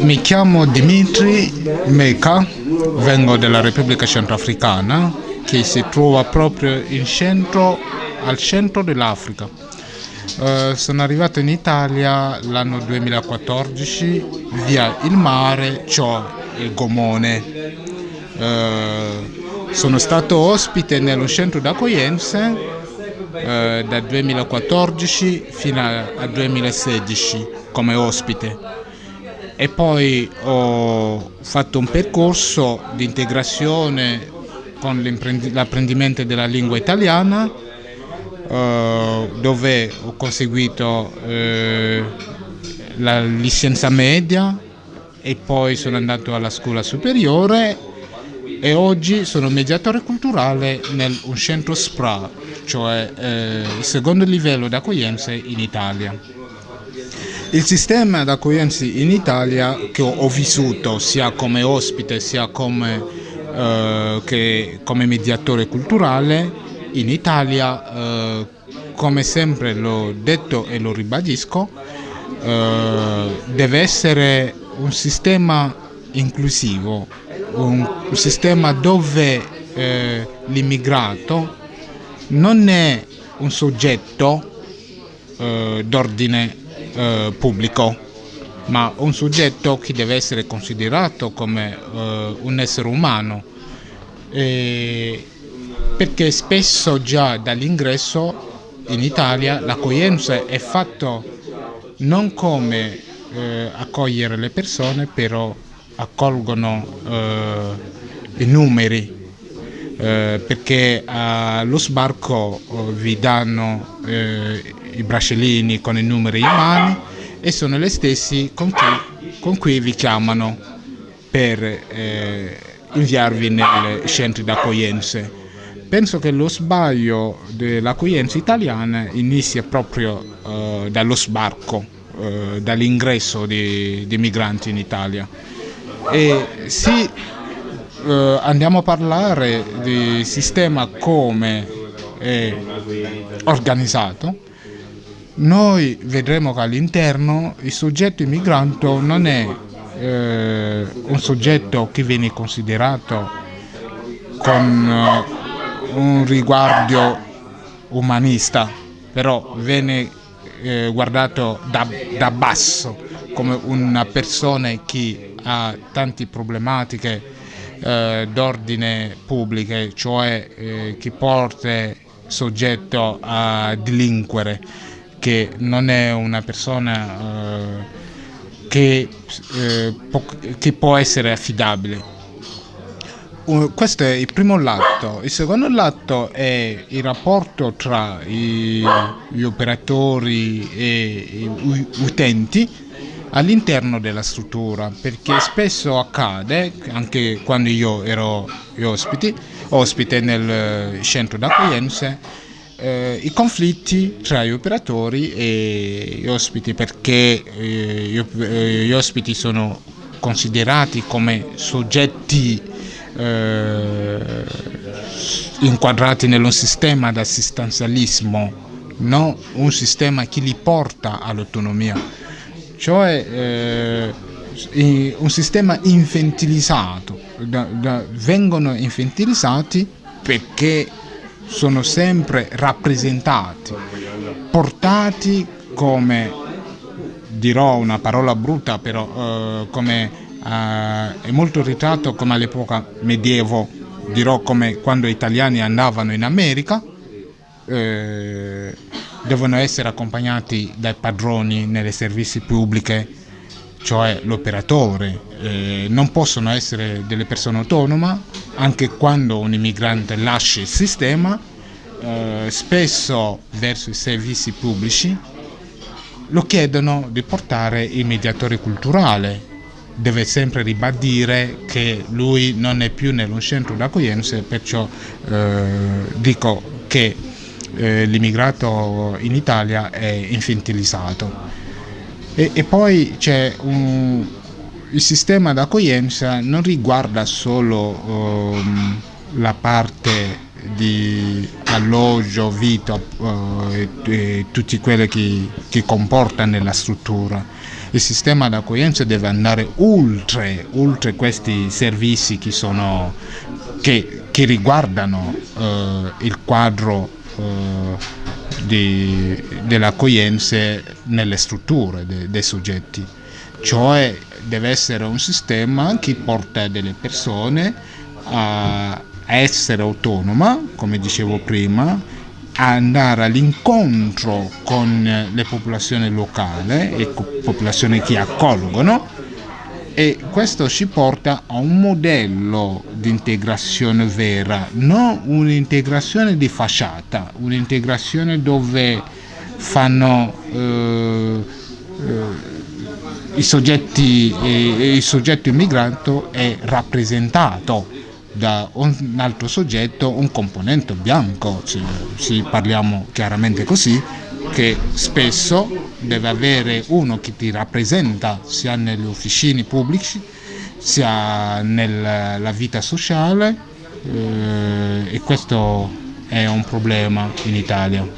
Mi chiamo Dimitri Meka, vengo dalla Repubblica Centroafricana che si trova proprio centro, al centro dell'Africa. Uh, sono arrivato in Italia l'anno 2014 via il mare, cioè il Gomone. Uh, sono stato ospite nello centro d'accoglienza uh, dal 2014 fino al 2016 come ospite e poi ho fatto un percorso di integrazione con l'apprendimento della lingua italiana eh, dove ho conseguito eh, la licenza media e poi sono andato alla scuola superiore e oggi sono mediatore culturale nel un centro SPRA, cioè eh, il secondo livello di accoglienza in Italia. Il sistema d'accoglienza in Italia che ho vissuto sia come ospite sia come, eh, che, come mediatore culturale in Italia, eh, come sempre l'ho detto e lo ribadisco, eh, deve essere un sistema inclusivo, un, un sistema dove eh, l'immigrato non è un soggetto eh, d'ordine eh, pubblico, ma un soggetto che deve essere considerato come eh, un essere umano, eh, perché spesso già dall'ingresso in Italia l'accoglienza è fatta non come eh, accogliere le persone, però accolgono eh, i numeri eh, perché allo sbarco eh, vi danno eh, i bracciolini con i numeri in mano e sono le stesse con cui, con cui vi chiamano per eh, inviarvi nei centri d'accoglienza. Penso che lo sbaglio dell'accoglienza italiana inizia proprio eh, dallo sbarco, eh, dall'ingresso di migranti in Italia. E si eh, andiamo a parlare di sistema come è organizzato, noi vedremo che all'interno il soggetto immigrante non è eh, un soggetto che viene considerato con uh, un riguardo umanista, però viene eh, guardato da, da basso come una persona che ha tante problematiche eh, d'ordine pubbliche, cioè eh, chi porta soggetto a delinquere, che non è una persona eh, che, eh, può, che può essere affidabile. Uh, questo è il primo lato. Il secondo lato è il rapporto tra i, gli operatori e gli utenti all'interno della struttura perché spesso accade, anche quando io ero ospiti, ospite nel centro d'accoglienza, eh, i conflitti tra gli operatori e gli ospiti perché eh, eh gli ospiti sono considerati come soggetti eh, inquadrati nello sistema d'assistenzialismo, non un sistema che li porta all'autonomia. Cioè eh, un sistema infantilizzato, vengono infantilizzati perché sono sempre rappresentati, portati come, dirò una parola brutta però, eh, come, eh, è molto ritratto come all'epoca medievo, dirò come quando gli italiani andavano in America, eh, devono essere accompagnati dai padroni nelle servizi pubbliche, cioè l'operatore, eh, non possono essere delle persone autonome, anche quando un immigrante lascia il sistema, eh, spesso verso i servizi pubblici lo chiedono di portare il mediatore culturale, deve sempre ribadire che lui non è più nello centro d'accoglienza, perciò eh, dico che eh, l'immigrato in Italia è infantilizzato. E, e poi c'è un, il sistema d'accoglienza non riguarda solo um, la parte di alloggio, vita uh, e, e tutti quelli che, che comporta nella struttura, il sistema d'accoglienza deve andare oltre, oltre questi servizi che, sono, che, che riguardano eh, il quadro eh, dell'accoglienza nelle strutture de, dei soggetti, cioè deve essere un sistema che porta delle persone a essere autonoma, come dicevo prima, andare all'incontro con le popolazioni locali e popolazioni che accolgono e questo ci porta a un modello di integrazione vera, non un'integrazione di facciata, un'integrazione dove fanno eh, eh, i soggetti, eh, il soggetto immigrato è rappresentato da un altro soggetto, un componente bianco, se, se parliamo chiaramente così, che spesso deve avere uno che ti rappresenta sia nelle officine pubbliche sia nella vita sociale eh, e questo è un problema in Italia.